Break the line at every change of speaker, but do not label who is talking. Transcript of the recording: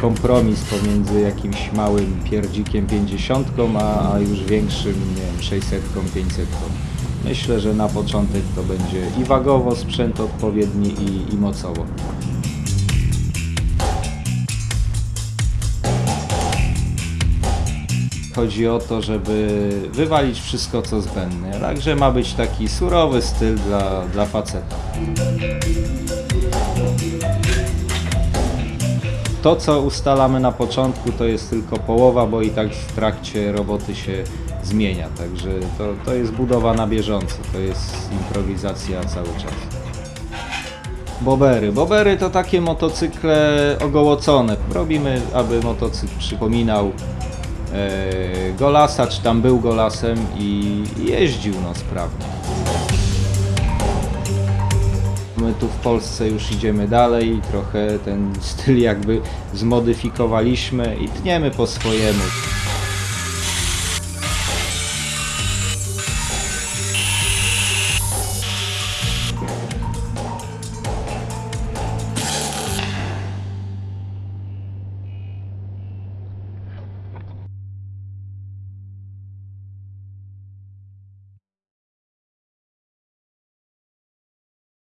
kompromis pomiędzy jakimś małym pierdzikiem 50, a, już większym, nie wiem, 600, 500. Myślę, że na początek to będzie i wagowo sprzęt odpowiedni i, i mocowo. Chodzi o to, żeby wywalić wszystko co zbędne. Także ma być taki surowy styl dla, dla faceta. To, co ustalamy na początku, to jest tylko połowa, bo i tak w trakcie roboty się zmienia. Także to, to jest budowa na bieżąco, to jest improwizacja cały czas. Bobery. Bobery to takie motocykle ogołocone. Robimy, aby motocykl przypominał e, Golasa, czy tam był Golasem i jeździł no sprawnie. My tu w Polsce już idziemy dalej, trochę ten styl jakby zmodyfikowaliśmy i tniemy po swojemu.